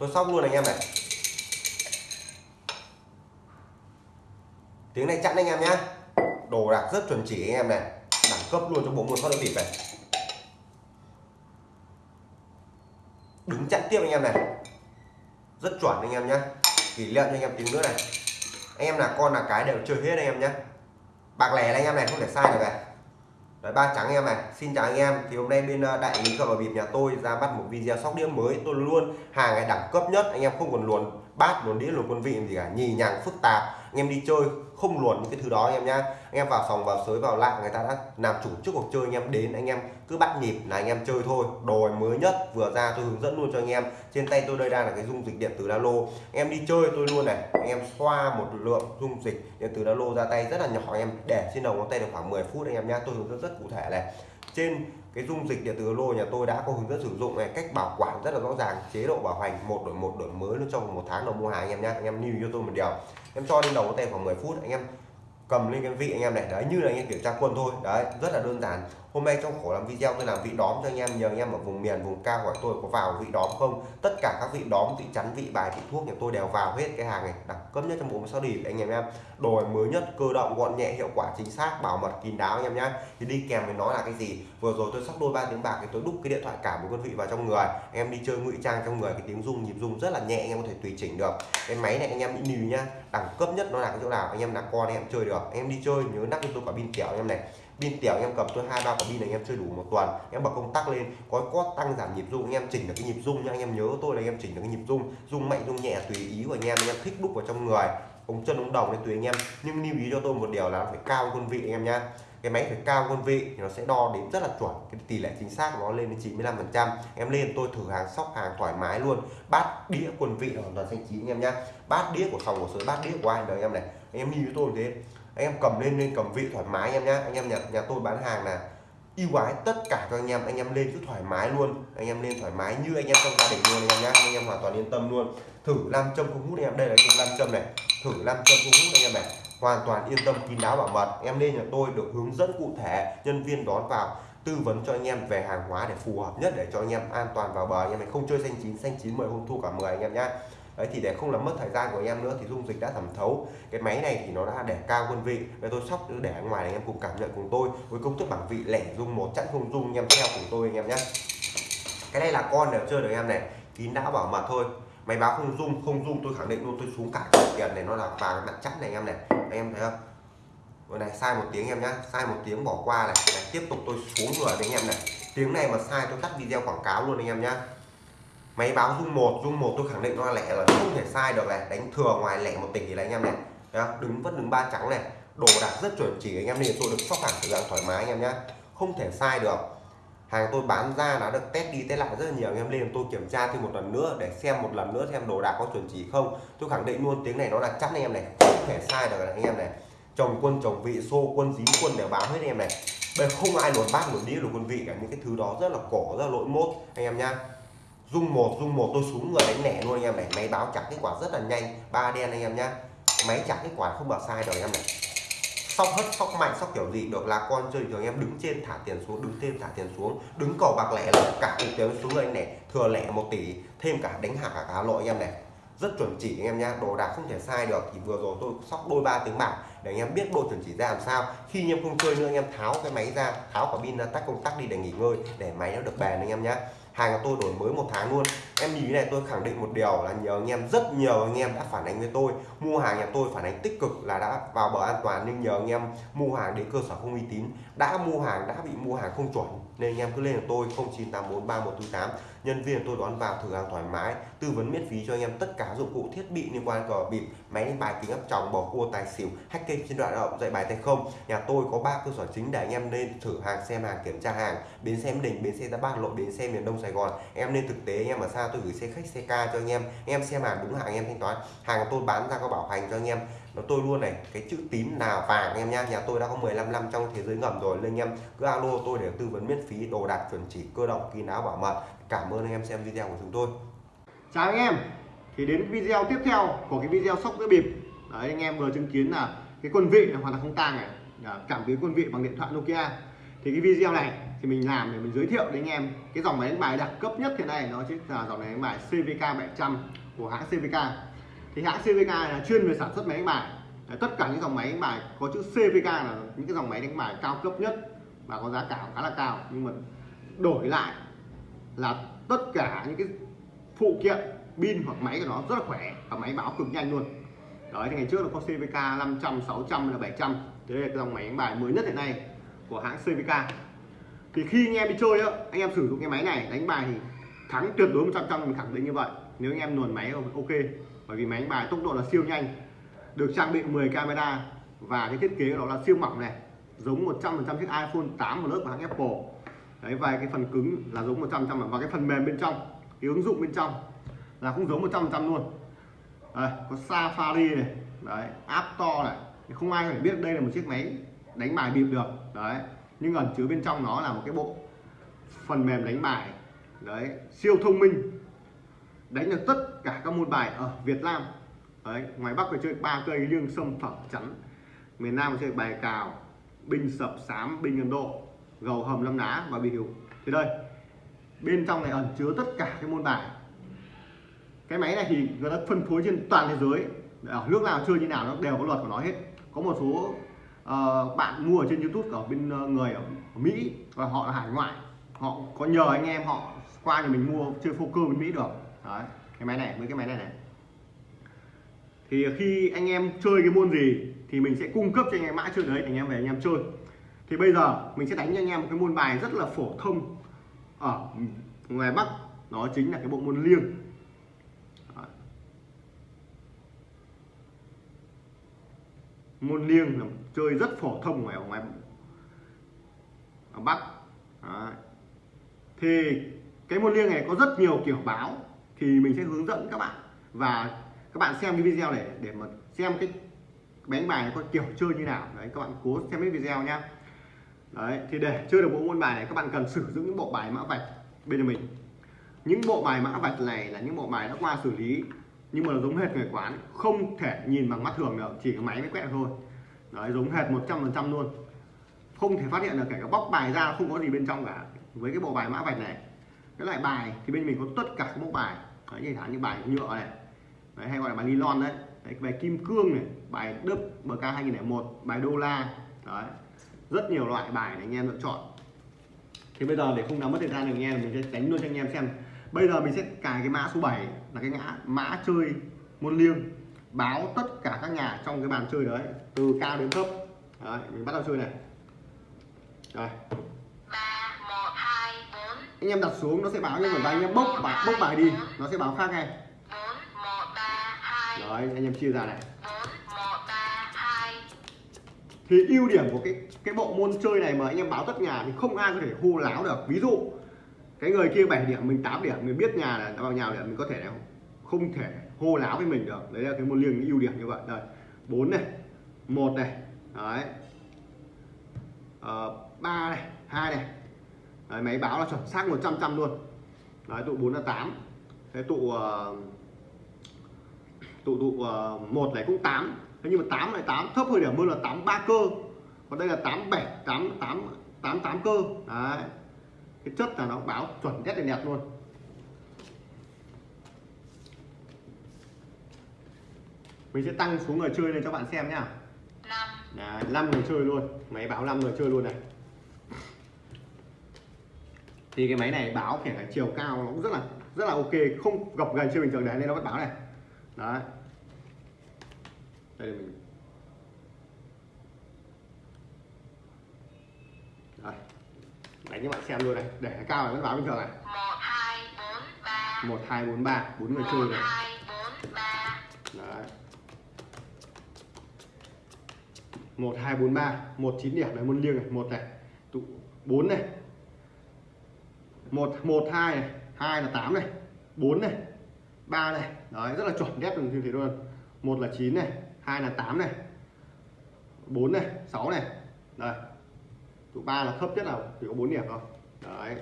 tôi sóc luôn anh em này. Tiếng này chặn anh em nhá. Đồ đạc rất chuẩn chỉ anh em này. Đẳng cấp luôn cho bộ môn sóc đĩa bịp này. Đứng chặn tiếp anh em này. Rất chuẩn anh em nhá. Kỷ niệm cho anh em tiếng nữa này. Anh em là con là cái đều chơi hết anh em nhé bạc lẻ anh em này, không thể sai được này. Đấy, ba trắng anh em này. Xin chào anh em. Thì hôm nay bên ờ, đại lý cờ bạc bịp nhà tôi ra mắt một video sóc đĩa mới. Tôi luôn hàng này đẳng cấp nhất. Anh em không còn luồn bát luồn đĩa luồn quân vị gì cả, nhì nhàng phức tạp. Anh em đi chơi, không luồn những cái thứ đó anh em nhá. Anh em vào phòng, vào sới, vào lạ người ta đã làm chủ trước cuộc chơi, anh em đến, anh em cứ bắt nhịp là anh em chơi thôi. Đồ mới nhất vừa ra tôi hướng dẫn luôn cho anh em. Trên tay tôi đây đang là cái dung dịch điện tử Lalo. Anh em đi chơi tôi luôn này. Anh em xoa một lượng dung dịch điện tử lô ra tay rất là nhỏ, anh em để trên đầu ngón tay được khoảng 10 phút anh em nhá. Tôi hướng dẫn rất cụ thể này. Trên cái dung dịch điện tử lô nhà tôi đã có hướng dẫn sử dụng này, cách bảo quản rất là rõ ràng, chế độ bảo hành một đổi một đổi mới luôn trong một tháng đầu mua hàng, anh em nhé anh em lưu cho tôi một điều. Em cho lên đầu có tay khoảng 10 phút, anh em cầm lên cái vị anh em này. Đấy, như là anh em kiểm tra quân thôi. Đấy, rất là đơn giản hôm nay trong khổ làm video, tôi làm vị đóm cho anh em, nhờ anh em ở vùng miền, vùng cao hỏi tôi có vào vị đóm không? Tất cả các vị đóm, vị chắn, vị bài, vị thuốc nhà tôi đều vào hết cái hàng này. Đẳng cấp nhất trong bộ sao đi, anh em em đồ mới nhất, cơ động, gọn nhẹ, hiệu quả, chính xác, bảo mật, kín đáo, anh em nhá. Thì đi kèm với nó là cái gì? Vừa rồi tôi sắp đôi ba tiếng bạc thì tôi đúc cái điện thoại cả một con vị vào trong người. Anh em đi chơi ngụy trang trong người, cái tiếng rung nhịp rung rất là nhẹ, anh em có thể tùy chỉnh được. Cái máy này anh em bị đi nhá, đẳng cấp nhất nó là cái chỗ nào? Anh em là con anh em chơi được. Anh em đi chơi, nhớ nắp cho tôi quả pin kẹo anh em này pin tiểu anh em cầm tôi hai, ba quả pin này anh em chơi đủ một tuần. Em bật công tắc lên, có có tăng giảm nhịp rung anh em chỉnh được cái nhịp rung nha. Anh em nhớ tôi là anh em chỉnh được cái nhịp rung rung mạnh, rung nhẹ, tùy ý của anh em. Anh em thích đúc vào trong người, ống chân, ống đồng nên tùy anh em. Nhưng lưu ý cho tôi một điều là phải cao quân vị anh em nhá. Cái máy phải cao quân vị thì nó sẽ đo đến rất là chuẩn. Cái tỷ lệ chính xác của nó lên đến 95 phần trăm. Em lên tôi thử hàng, sóc hàng thoải mái luôn. Bát đĩa quân vị hoàn toàn xanh chín anh em nhá. Bát đĩa của phòng của sới, bát đĩa của ai đời em này, em lưu với tôi thế anh em cầm lên lên cầm vị thoải mái anh em nhá. Anh em nhà nhà tôi bán hàng là ưu ái tất cả cho anh em. Anh em lên cứ thoải mái luôn. Anh em lên thoải mái như anh em trong gia đình luôn anh em nhá. Anh em hoàn toàn yên tâm luôn. Thử nam châm không hút anh em. Đây là cục nam châm này. Thử nam châm không hút anh em này. Hoàn toàn yên tâm, kín đáo bảo mật. Em lên nhà tôi được hướng dẫn cụ thể, nhân viên đón vào, tư vấn cho anh em về hàng hóa để phù hợp nhất để cho anh em an toàn vào bờ. Anh em này không chơi xanh chín xanh chín mười hôm thu cả 10 anh em nhá đấy thì để không làm mất thời gian của anh em nữa thì dung dịch đã thẩm thấu. Cái máy này thì nó đã để cao quân vị. Bây tôi sóc để ở ngoài anh em cùng cảm nhận cùng tôi. Với công thức bảng vị lẻ dung một chẵn không dung anh em theo cùng tôi anh em nhé. Cái này là con đều chơi được anh em này. Kín đã bảo mật thôi. Máy báo không dung không dung tôi khẳng định luôn tôi xuống cả tiền này nó là vàng mặt chắc này anh em này. Anh em thấy không? Vừa này sai một tiếng em nhá. Sai một tiếng bỏ qua này, này tiếp tục tôi xuống người anh em này. Tiếng này mà sai tôi tắt video quảng cáo luôn anh em nhá máy báo dung một dung một tôi khẳng định nó là lẻ là không thể sai được này. Đánh thừa ngoài lẻ một tỷ là anh em này. Đó, đứng vẫn đứng ba trắng này. Đồ đạc rất chuẩn chỉ anh em nên tôi được sóc hàng tự dạng thoải mái anh em nhé không thể sai được. Hàng tôi bán ra đã được test đi test lại rất là nhiều anh em lên tôi kiểm tra thêm một lần nữa để xem một lần nữa xem đồ đạc có chuẩn chỉ không. Tôi khẳng định luôn tiếng này nó là chắc anh em này không thể sai được anh em này. Chồng quân chồng vị xô quân dí quân đều báo hết anh em này. Bây không ai luồn bát luồn đĩa luồn quân vị cả. Những cái thứ đó rất là cổ rất là lỗi mốt anh em nhá dung một dung một tôi xuống người đánh lẻ luôn anh em này máy báo trả kết quả rất là nhanh ba đen anh em nhá máy trả kết quả không bảo sai được anh em này sóc hất sóc mạnh sóc kiểu gì được là con chơi thường em đứng trên thả tiền xuống đứng trên thả tiền xuống đứng cầu bạc lẻ là cả cục tiền xuống anh này thừa lẻ một tỷ thêm cả đánh hạ cả cá lội anh em này rất chuẩn chỉ anh em nhá đồ đạc không thể sai được thì vừa rồi tôi sóc đôi ba tiếng bạc để anh em biết độ chuẩn chỉ ra làm sao khi anh em không chơi nữa anh em tháo cái máy ra tháo quả pin ra tắt công tắc đi để nghỉ ngơi để máy nó được bền anh em nhá hàng của tôi đổi mới một tháng luôn. Em nhìn này tôi khẳng định một điều là nhờ anh em, rất nhiều anh em đã phản ánh với tôi. Mua hàng nhà tôi phản ánh tích cực là đã vào bờ an toàn, nhưng nhờ anh em mua hàng đến cơ sở không uy tín, đã mua hàng, đã bị mua hàng không chuẩn nên anh em cứ lên là tôi 09843148 nhân viên tôi đón vào thử hàng thoải mái, tư vấn miễn phí cho anh em tất cả dụng cụ thiết bị liên quan cờ bịp, máy đánh bài kính áp tròng, bầu cua, tài xỉu, hack kênh trên đoạn động, dạy bài tay không. Nhà tôi có ba cơ sở chính để anh em nên thử hàng, xem hàng, kiểm tra hàng. Bến xe đình, bến xe ra bát lộ bến xe miền đông sài gòn. Em nên thực tế, anh em ở xa tôi gửi xe khách, xe ca cho anh em. Anh em xem hàng đúng hàng anh em thanh toán. Hàng tôi bán ra có bảo hành cho anh em nó tôi luôn này, cái chữ tím là vàng anh em nha nhà tôi đã có 15 năm trong thế giới ngầm rồi. Nên anh em cứ alo tôi để tư vấn miễn phí, đồ đạc chuẩn chỉ, cơ động, kín áo, bảo mật. Cảm ơn anh em xem video của chúng tôi. Chào anh em. Thì đến video tiếp theo của cái video sóc giữa bịp. Đấy, anh em vừa chứng kiến là cái quân vị này hoàn toàn không tang này. Dạ, cảm biến quân vị bằng điện thoại Nokia. Thì cái video này thì mình làm để mình giới thiệu đến anh em cái dòng máy đánh bài đẳng cấp nhất hiện nay. Nó chính là dòng máy đánh bài CVK 700 của hãng CVK thì hãng CVK là chuyên về sản xuất máy đánh bài. Đấy, tất cả những dòng máy đánh bài có chữ CVK là những cái dòng máy đánh bài cao cấp nhất và có giá cả khá là cao. Nhưng mà đổi lại là tất cả những cái phụ kiện pin hoặc máy của nó rất là khỏe và máy báo cực nhanh luôn. Đấy thì ngày trước nó có CVK 500 600 là 700 thế đây là cái dòng máy đánh bài mới nhất hiện nay của hãng CVK thì khi anh em đi chơi á anh em sử dụng cái máy này đánh bài thì thắng tuyệt đối 100 trăm mình khẳng định như vậy. Nếu anh em luồn máy ok. Bởi vì máy đánh bài tốc độ là siêu nhanh. Được trang bị 10 camera. Và cái thiết kế của nó là siêu mỏng này. Giống 100% chiếc iPhone 8 Plus của hãng Apple. Đấy và cái phần cứng là giống 100% và cái phần mềm bên trong cái ứng dụng bên trong là cũng giống 100% luôn. Đây, có Safari này đấy App Store này. Không ai phải biết đây là một chiếc máy đánh bài bịp được. Đấy nhưng ẩn chứa bên trong nó là một cái bộ phần mềm đánh bài đấy siêu thông minh. Đánh được tất cả các môn bài ở Việt Nam. Đấy ngoài Bắc phải chơi ba cây liêng sâm phẩm chắn. Miền Nam chơi bài cào binh sập sám binh Ấn Độ gầu hầm lâm đá và bị hiểu thì đây bên trong này ẩn chứa tất cả các môn bài. Cái máy này thì người ta phân phối trên toàn thế giới. Ở nước nào chơi như nào nó đều có luật của nó hết. Có một số uh, bạn mua ở trên YouTube ở bên uh, người ở Mỹ và họ là hải ngoại. Họ có nhờ anh em họ qua thì mình mua chơi poker bên Mỹ được. Đấy, cái máy này, với cái máy này này. Thì khi anh em chơi cái môn gì thì mình sẽ cung cấp cho anh em mã chơi đấy, anh em về anh em chơi. Thì bây giờ mình sẽ đánh cho anh em một cái môn bài rất là phổ thông ở ngoài Bắc. Đó chính là cái bộ môn liêng. Môn liêng là chơi rất phổ thông ngoài ở ngoài ở Bắc. Đấy. thì cái môn liêng này có rất nhiều kiểu báo thì mình sẽ hướng dẫn các bạn. Và các bạn xem cái video này để mà xem cái đánh bài này có kiểu chơi như nào. Đấy, các bạn cố xem cái video nhá. Đấy, thì để chơi được bộ môn bài này, các bạn cần sử dụng những bộ bài mã vạch bên mình. Những bộ bài mã vạch này là những bộ bài đã qua xử lý, nhưng mà nó giống hệt người quán, không thể nhìn bằng mắt thường được, chỉ có máy mới quẹt thôi. Đấy, giống hệt 100% luôn. Không thể phát hiện được, kể cả bóc bài ra không có gì bên trong cả. Với cái bộ bài mã vạch này cái loại bài thì bên mình có tất cả các mẫu bài. Đấy, như như bài nhựa này. Đấy, hay gọi là bài nylon đấy, đấy bài kim cương này bài đức bk 2001 bài đô la. Đấy rất nhiều loại bài để anh em lựa chọn. Thì bây giờ để không làm mất thời gian được anh em mình sẽ đánh luôn cho anh em xem. Bây giờ mình sẽ cài cái mã số 7 là cái ngã mã chơi môn liêng. Báo tất cả các nhà trong cái bàn chơi đấy từ cao đến thấp. Đấy, mình bắt đầu chơi này. Rồi anh em đặt xuống, nó sẽ báo như vậy và anh em bốc bài bốc bài đi, nó sẽ báo khác ngay. Đấy rồi anh em chia ra này. Thì ưu điểm của cái cái bộ môn chơi này mà anh em báo tất nhà thì không ai có thể hô láo được. Ví dụ, cái người kia 7 điểm, mình 8 điểm, mình biết nhà là bao nhiêu điểm, mình có thể không thể hô láo với mình được. Đấy là cái môn liêng ưu điểm như vậy. Đây, bốn này, một này, đấy. Ba ba này, hai này đấy, máy báo là chuẩn xác 100 trăm luôn. Đấy tụ 4 là 8 cái tụ uh, tụ tụ uh, một này cũng 8 thế nhưng mà 8 này 8 thấp hơn điểm hơn là 8 ba cơ. Còn đây là 8 7 8 8 8 8 cơ. Đấy. Cái chất là nó báo chuẩn nhất là đẹp luôn. Mình sẽ tăng số người chơi lên cho bạn xem nhá. Năm. Đấy, 5 người chơi luôn. Máy báo 5 người chơi luôn này thì cái máy này báo kể cả chiều cao nó cũng rất là rất là ok. Không gập gần chưa bình thường đấy nên nó vẫn báo này. Đấy. Đây là mình. Đây. Đánh cho bạn xem luôn này. Để cao này vẫn báo bình thường này. Một, hai, bốn, ba. Bốn người chơi này. Đấy. Một, hai, bốn, ba. Một, chín điểm. Này môn liêng này. Một này. Tụ bốn này một một, hai này, hai là tám này, bốn này, ba này. Đấy, rất là chuẩn đét như thế luôn. Một là chín này, hai là tám này, bốn này, sáu này. Đây. Tụ ba là thấp nhất là chỉ có bốn điểm thôi. Đấy,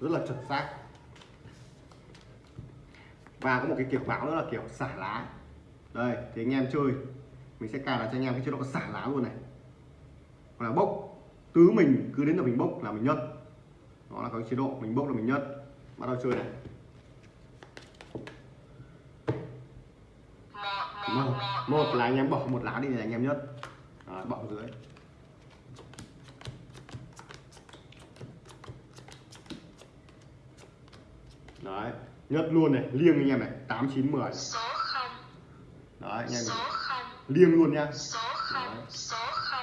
rất là chuẩn xác. Và có một cái kiểu báo nữa là kiểu xả lá. Đây, thì anh em chơi. Mình sẽ cài đặt cho anh em cái chế độ xả lá luôn này. Hoặc là bốc. Tứ mình, cứ đến là mình bốc là mình nhận đó là cái chế độ mình bốc là mình nhất bắt đầu chơi này. Một một là anh em bỏ một lá đi để anh em nhất Đó, bỏ dưới. Đấy nhất luôn này liêng anh em này tám chín mười. Đấy anh em này. liêng luôn nha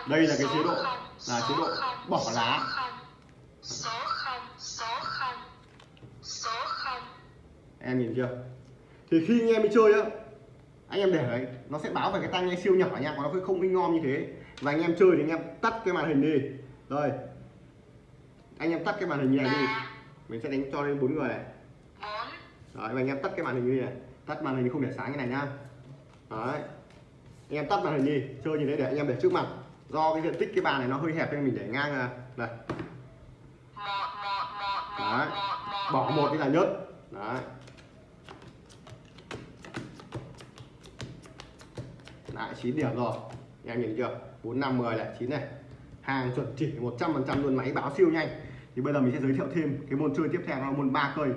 Đây là cái chế độ, là chế độ bỏ lá. không, số không số không số không em nhìn chưa? Thì khi anh em đi chơi á anh em để đấy nó sẽ báo về cái tai nghe siêu nhỏ nha còn nó không in ngon như thế. Và anh em chơi thì anh em tắt cái màn hình đi. Rồi anh em tắt cái màn hình như này đi. Ba mình sẽ đánh cho lên bốn người này. Đấy và anh em tắt cái màn hình như này. Tắt màn hình không để sáng như này nhá đấy. Anh em tắt màn hình đi chơi như thế để anh em để trước mặt. Do cái diện tích cái bàn này nó hơi hẹp nên mình để ngang là này. Đấy. bỏ một. đi là nhất đấy lại 9 điểm rồi. Anh em nhìn chưa? 4 5 10 lại 9 này. Hàng chuẩn chỉ 100 phần trăm luôn, máy báo siêu nhanh. Thì bây giờ mình sẽ giới thiệu thêm cái môn chơi tiếp theo là môn ba cây.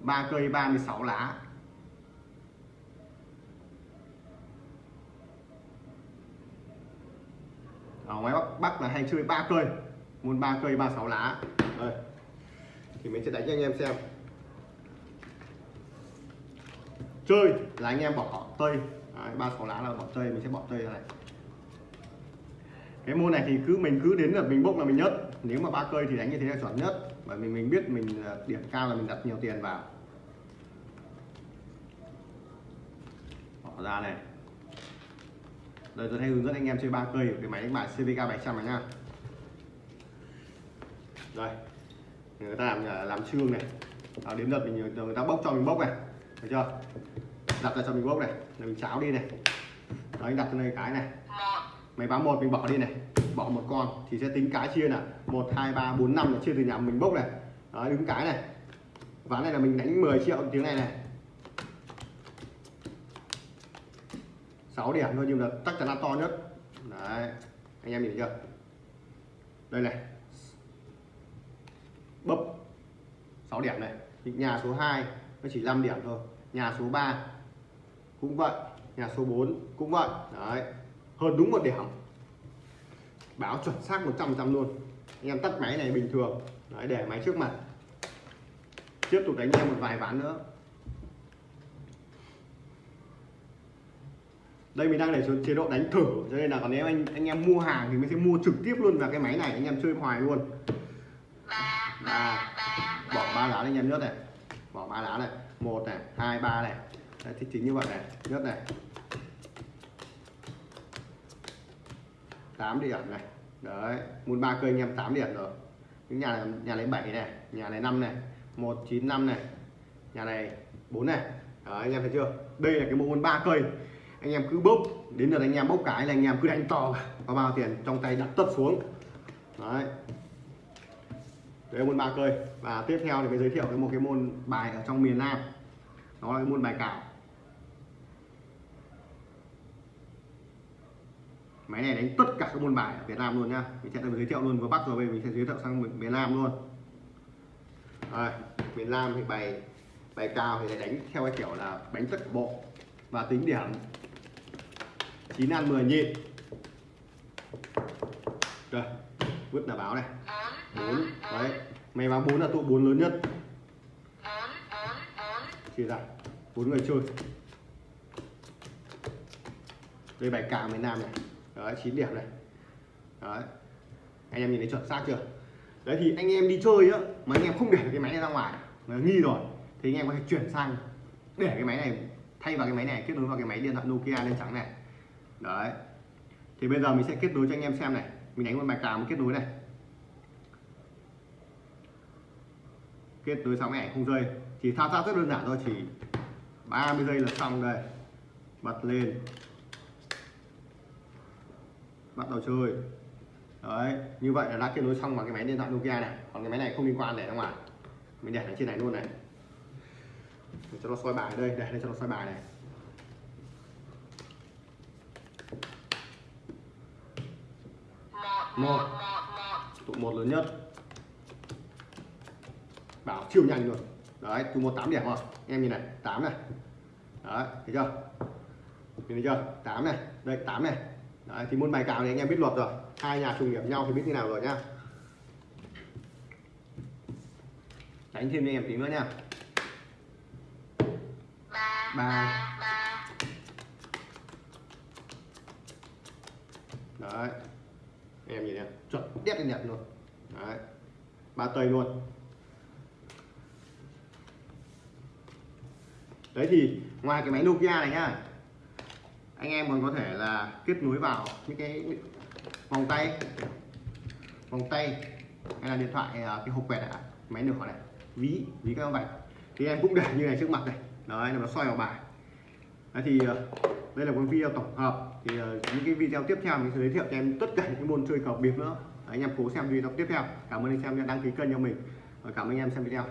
Ba cây 36 lá. Ở ngoài bắc bắc là hay chơi ba cây. Môn ba cây 36 lá. Đây. Thì mình sẽ đánh cho anh em xem. Chơi là anh em bỏ tây ba sáu lá là bỏ tây mình sẽ bỏ tây ra này. Cái môn này thì cứ mình cứ đến là mình bốc là mình nhất nếu mà ba cây thì đánh như thế là chuẩn nhất. Bởi vì mình biết mình à, điểm cao là mình đặt nhiều tiền vào. Bỏ ra này. Đây tôi hay hướng dẫn anh em chơi ba cây cái máy đánh bài CVK 700 này nha. Đây. Người ta làm à, làm trương này. À, đến đợt mình người ta bốc cho mình bốc này. Được chưa? Đặt ra cho mình bốc này là mình cháo đi này. Đấy đặt cho đây cái này. Máy báo một mình bỏ đi này. Bỏ một con thì sẽ tính cái chia là một hai ba bốn năm là chia từ nhà mình bốc này. Đấy, đứng cái này. Ván này là mình đánh 10 triệu tiếng này này. 6 điểm thôi nhưng là chắc chắn là to nhất. Đấy anh em nhìn chưa? Đây này. Bấp. 6 điểm này. Nhà số 2 nó chỉ 5 điểm thôi. Nhà số 3 cũng vậy nhà số 4 cũng vậy. Đấy hơn đúng một điểm. Báo chuẩn xác 100 trăm luôn. Anh em tắt máy này bình thường. Đấy, để máy trước mặt. Tiếp tục đánh em một vài ván nữa. Đây mình đang để chế độ đánh thử cho nên là còn nếu anh anh em mua hàng thì mình sẽ mua trực tiếp luôn vào cái máy này. Anh em chơi hoài luôn. Ba ba ba bỏ ba lá anh em nhớ này. Bỏ ba lá này. Một này hai ba này. Đấy, thì chính như vậy này nhất này. 8 điểm này. Đấy muốn ba cây anh em 8 điểm rồi. Những nhà này, nhà này 7 này nhà này 5 này 195 này nhà này 4 này. Đấy, anh em thấy chưa? Đây là cái bộ môn ba cây anh em cứ bốc đến lượt anh em bốc cái là anh em cứ đánh to có bao tiền trong tay đặt tất xuống. Đấy. Đấy môn ba cây và tiếp theo thì mới giới thiệu cái một cái môn bài ở trong miền Nam đó là cái môn bài cào. Máy này đánh tất cả các môn bài ở Việt Nam luôn nhá. Mình sẽ giới thiệu luôn vừa Bắc rồi bây giờ mình sẽ giới thiệu sang miền Nam luôn. À, miền Nam thì bài bài cao thì lại đánh theo cái kiểu là đánh tất bộ và tính điểm. 9 ăn 10 nhịn. Rồi vứt là báo này. Bốn đấy. Mày báo bốn là tụ bốn lớn nhất chia ra. Bốn người chơi. Đây, bài cào miền Nam này. Đấy, chín điểm này. Đấy. Anh em nhìn thấy chuẩn xác chưa? Đấy, thì anh em đi chơi á, mà anh em không để cái máy này ra ngoài nó nghi rồi, thì anh em có thể chuyển sang để cái máy này, thay vào cái máy này, kết nối vào cái máy điện thoại Nokia lên trắng này. Đấy. Thì bây giờ mình sẽ kết nối cho anh em xem này. Mình đánh một bài cào kết nối này. Kết nối xong này, không rơi chỉ thao tác rất đơn giản thôi chỉ 30 giây là xong đây. Bật lên. Bắt đầu chơi. Đấy, như vậy là đã kết nối xong vào cái máy điện thoại Nokia này. Còn cái máy này không liên quan để ra ngoài. Mình để ở trên này luôn này. Để cho nó soi bài đây, để đây cho nó soi bài này. Một một. Tụ một lớn nhất. Bảo siêu nhanh luôn đấy tôi mua 8 điểm không em nhìn này 8 này. Đấy, thấy chưa? Nhìn thấy chưa? 8 này. Đây 8 này. Đấy, thì môn bài cào thì anh em biết luật rồi. Hai nhà trùng điểm nhau thì biết như nào rồi nhá. Đánh thêm cho em tí nữa nha ba. Đấy. Em nhìn này, chuẩn đét lên đẹp luôn. Đấy. Ba tây luôn. Đấy thì ngoài cái máy Nokia này nhá anh em còn có thể là kết nối vào những cái vòng tay vòng tay hay là điện thoại à, cái hộp quẹt này máy nửa này ví ví các vạch thì em cũng để như này trước mặt này đấy là nó soi vào bài. Đấy thì à, đây là một video tổng hợp thì à, những cái video tiếp theo mình sẽ giới thiệu cho em tất cả những cái môn chơi cờ bịp nữa. Đấy, anh em cố xem video tiếp theo. Cảm ơn anh em đã đăng ký kênh cho mình. Và cảm ơn anh em xem video.